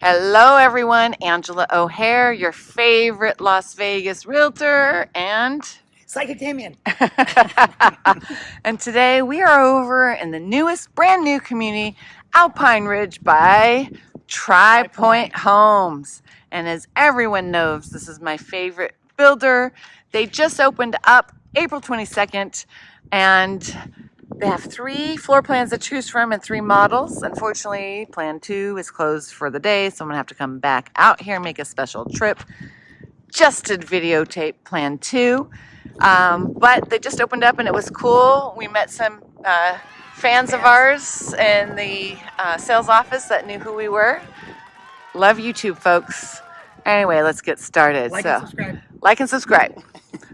Hello, everyone. Angela O'Hare, your favorite Las Vegas realtor, and Psychic Damien. and today we are over in the newest, brand new community, Alpine Ridge by Tri Pointe Homes. And as everyone knows, this is my favorite builder. They just opened up April 22nd, and they have three floor plans to choose from and three models. Unfortunately, plan two is closed for the day, so I'm gonna have to come back out here and make a special trip just to videotape plan two. Um, but they just opened up and it was cool. We met some uh, fans of ours in the uh, sales office that knew who we were. Love YouTube, folks. Anyway, let's get started. Like so, and subscribe. like and subscribe.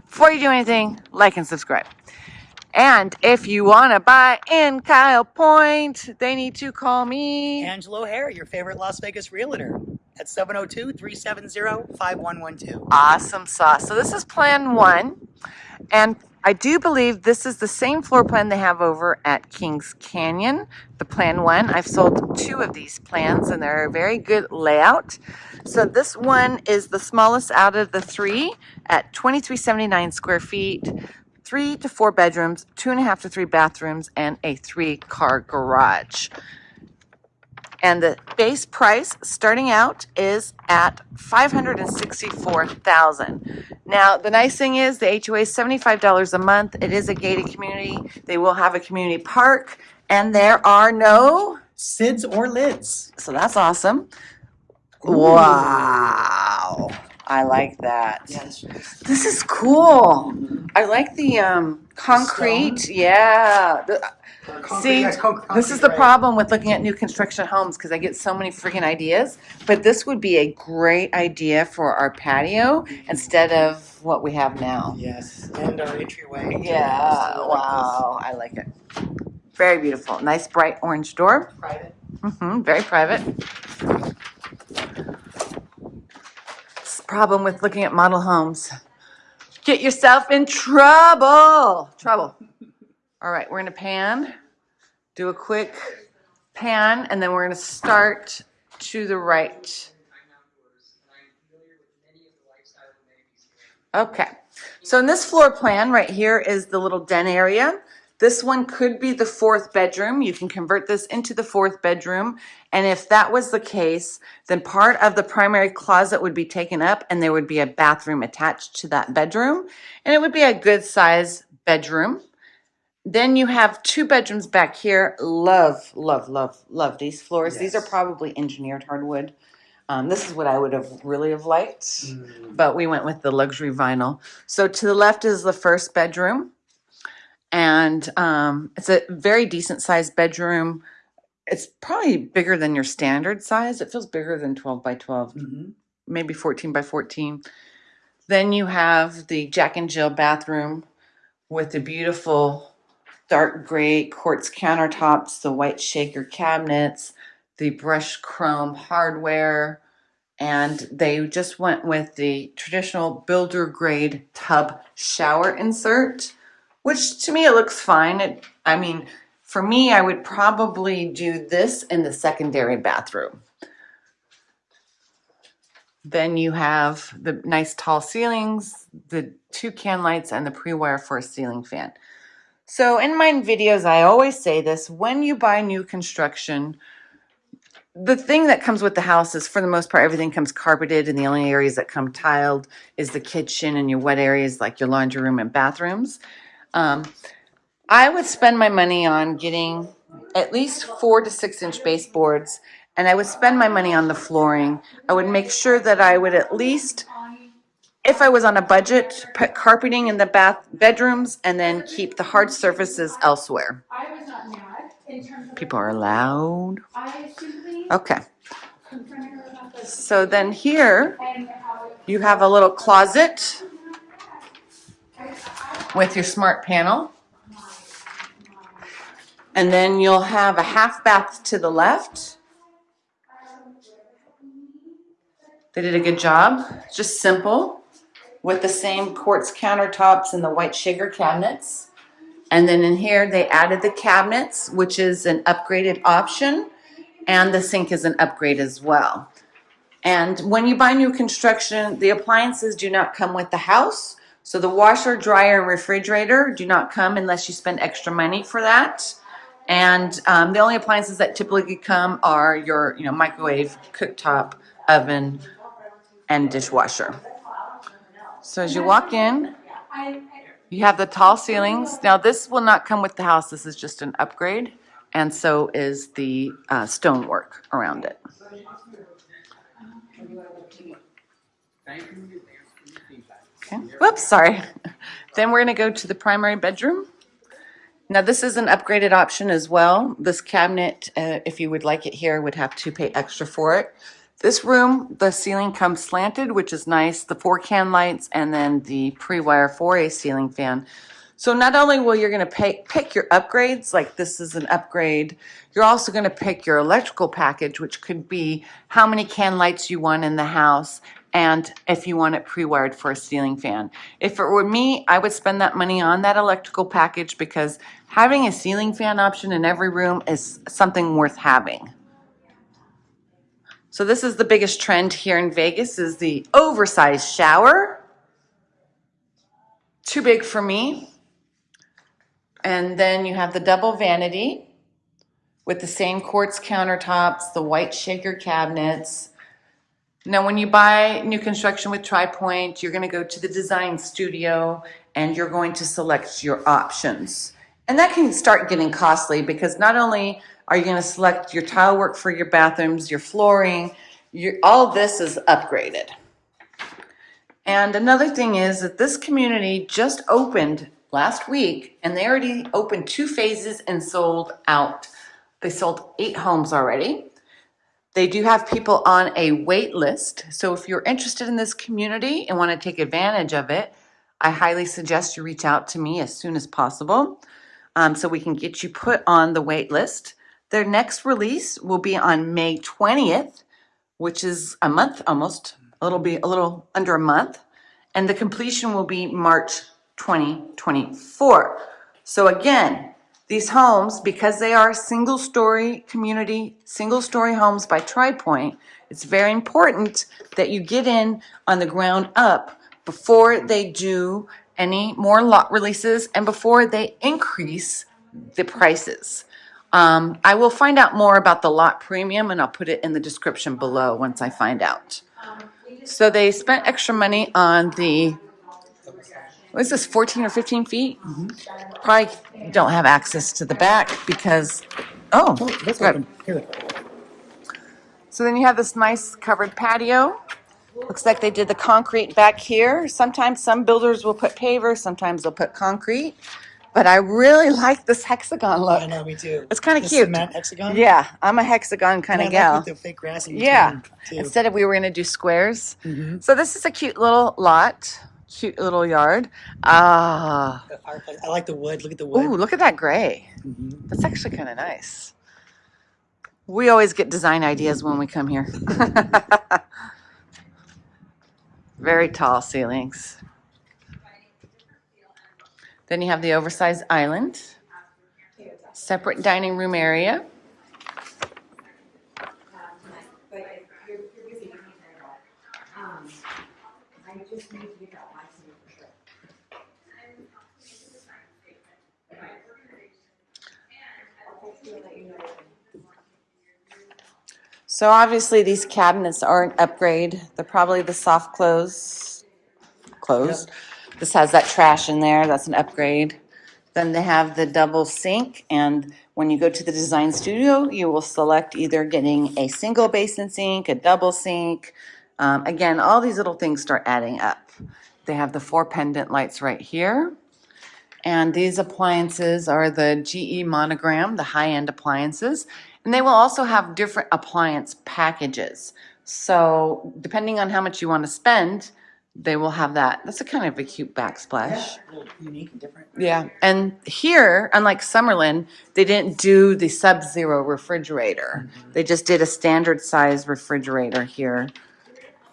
Before you do anything, like and subscribe. And if you want to buy in Kyle Point, they need to call me. Angelo O'Hare, your favorite Las Vegas realtor at 702-370-5112. Awesome sauce. So this is plan one. And I do believe this is the same floor plan they have over at Kings Canyon, the plan one. I've sold two of these plans and they're a very good layout. So this one is the smallest out of the three at 2379 square feet, three to four bedrooms, two and a half to three bathrooms, and a three car garage. And the base price starting out is at 564,000. Now, the nice thing is the HOA is $75 a month. It is a gated community. They will have a community park and there are no, SIDs or LIDs. so that's awesome. Wow. I like that. Yes. This is cool. I like the um concrete. Yeah. The- See, this is the problem with looking at new construction homes because I get so many freaking ideas. But this would be a great idea for our patio instead of what we have now. Yes, and our entryway. Yeah. Wow. I like it. Very beautiful. Nice bright orange door. Private. Mm-hmm, very private. This problem with looking at model homes. Get yourself in trouble. Trouble. All right, we're gonna pan, do a quick pan, and then we're gonna start to the right. Okay, so in this floor plan right here is the little den area. This one could be the fourth bedroom. You can convert this into the fourth bedroom. And if that was the case, then part of the primary closet would be taken up and there would be a bathroom attached to that bedroom. And it would be a good size bedroom. Then you have two bedrooms back here. Love, love, love, love these floors. These are probably engineered hardwood. Um, this is what I would have really have liked, but we went with the luxury vinyl. So to the left is the first bedroom, and um, it's a very decent sized bedroom. It's probably bigger than your standard size. It feels bigger than twelve by twelve Mhm. maybe 14 by 14. Then you have the Jack and Jill bathroom with the beautiful dark gray quartz countertops, the white shaker cabinets, the brushed chrome hardware, and they just went with the traditional builder grade tub shower insert, which to me it looks fine. It, I mean, for me, I would probably do this in the secondary bathroom. Then you have the nice tall ceilings, the two can lights, and the pre-wire for a ceiling fan. So in my videos, I always say this, when you buy new construction, the thing that comes with the house is for the most part, everything comes carpeted and the only areas that come tiled is the kitchen and your wet areas like your laundry room and bathrooms. Um, I would spend my money on getting at least four to six inch baseboards and I would spend my money on the flooring. I would make sure that I would at least, if I was on a budget, put carpeting in the bath bedrooms and then keep the hard surfaces elsewhere. People are loud. Okay, so then here you have a little closet with your smart panel. And then you'll have a half bath to the left. They did a good job, just simple, with the same quartz countertops and the white shaker cabinets. And then in here, they added the cabinets, which is an upgraded option, and the sink is an upgrade as well. And when you buy new construction, the appliances do not come with the house. So the washer, dryer, and refrigerator do not come unless you spend extra money for that. And um, the only appliances that typically come are your, you know, microwave, cooktop, oven, and dishwasher. So as you walk in, you have the tall ceilings. Now, this will not come with the house. This is just an upgrade. And so is the uh, stonework around it. Okay, whoops, sorry. Then we're gonna go to the primary bedroom. Now, this is an upgraded option as well. This cabinet, uh, if you would like it here, would have to pay extra for it. This room, the ceiling comes slanted, which is nice, the four can lights, and then the pre-wire 4A ceiling fan. So not only will you're gonna pay, pick your upgrades, like this is an upgrade, you're also gonna pick your electrical package, which could be how many can lights you want in the house, and if you want it pre-wired for a ceiling fan. If it were me, I would spend that money on that electrical package because having a ceiling fan option in every room is something worth having. So this is the biggest trend here in Vegas is the oversized shower. Too big for me. And then you have the double vanity with the same quartz countertops, the white shaker cabinets. Now, when you buy new construction with Tri Pointe, you're gonna go to the design studio and you're going to select your options. And that can start getting costly because not only are you gonna select your tile work for your bathrooms, your flooring, your, all this is upgraded. And another thing is that this community just opened last week and they already opened two phases and sold out. They sold eight homes already. They do have people on a wait list. So if you're interested in this community and want to take advantage of it, I highly suggest you reach out to me as soon as possible um, so we can get you put on the wait list. Their next release will be on May 20th, which is a month almost. It'll be a little under a month. And the completion will be March 2024. So again, these homes, because they are single-story community, single-story homes by Tri Pointe, it's very important that you get in on the ground up before they do any more lot releases and before they increase the prices. Um, I will find out more about the lot premium and I'll put it in the description below once I find out. So they spent extra money on the, what is this, 14 or 15 feet? Probably don't have access to the back because, oh, Oh, that's good. open. Here. So then you have this nice covered patio. Looks like they did the concrete back here. Sometimes some builders will put paver, sometimes they'll put concrete. But I really like this hexagon I look. know, me too. It's kinda The cute. Cement hexagon? Yeah, I'm a hexagon kind And of I like gal. with the fake grass in Yeah, between, too. instead of we were gonna do squares. Mhm. So this is a cute little lot, cute little yard. Ah, The fireplace. I like the wood. Look at the wood. ooh, look at that gray. Mhm. That's actually kind of nice. We always get design ideas when we come here. Very tall ceilings. Then you have the oversized island, separate dining room area. So obviously these cabinets aren't upgrade. They're probably the soft close, close. This has that trash in there, that's an upgrade. Then they have the double sink and when you go to the design studio, you will select either getting a single basin sink, a double sink. Um, again, all these little things start adding up. They have the four pendant lights right here. And these appliances are the GE Monogram, the high-end appliances. And they will also have different appliance packages. So depending on how much you want to spend, they will have that. That's a kind of a cute backsplash. Yeah, unique and different. Yeah, and here, unlike Summerlin, they didn't do the Sub-Zero refrigerator. They just did a standard size refrigerator here.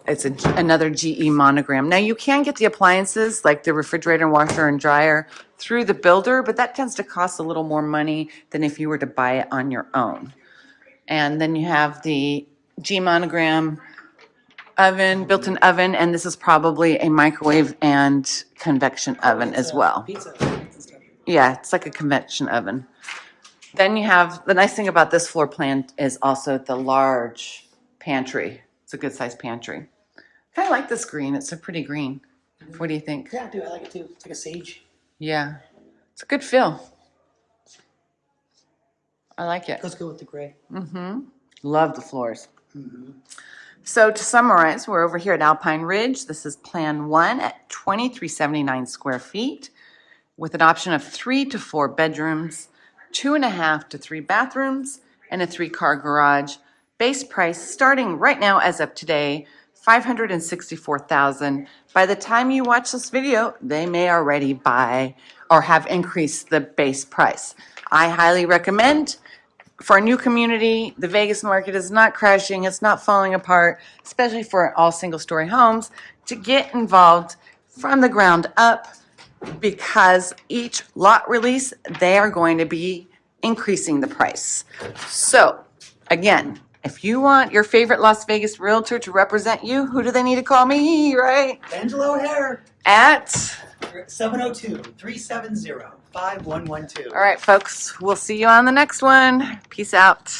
It's a, another GE monogram. Now, you can get the appliances, like the refrigerator, washer, and dryer, through the builder, but that tends to cost a little more money than if you were to buy it on your own. And then you have the G monogram oven, built-in oven, and this is probably a microwave and convection oven as well. Pizza. Yeah, it's like a convection oven. Then you have, the nice thing about this floor plan is also the large pantry. It's a good sized pantry. Of like this green. It's a pretty green. What do you think? Yeah, dude, I like it too. It's like a sage. Yeah, it's a good feel. I like it. Let's go with the gray. Mm-hmm. Love the floors. Mm -hmm. So to summarize, we're over here at Alpine Ridge. This is Plan 1 at 2379 square feet with an option of three to four bedrooms, two and a half to three bathrooms, and a three-car garage. Base price starting right now as of today, 564,000. By the time you watch this video, they may already buy or have increased the base price. I highly recommend for a new community, the Vegas market is not crashing, it's not falling apart, especially for all single-story homes, to get involved from the ground up because each lot release, they are going to be increasing the price. So, again, if you want your favorite Las Vegas realtor to represent you, who do they need to call me, right? Angelo O'Hare, At, 702-370-5112. all right, folks, we'll see you on the next one. Peace out.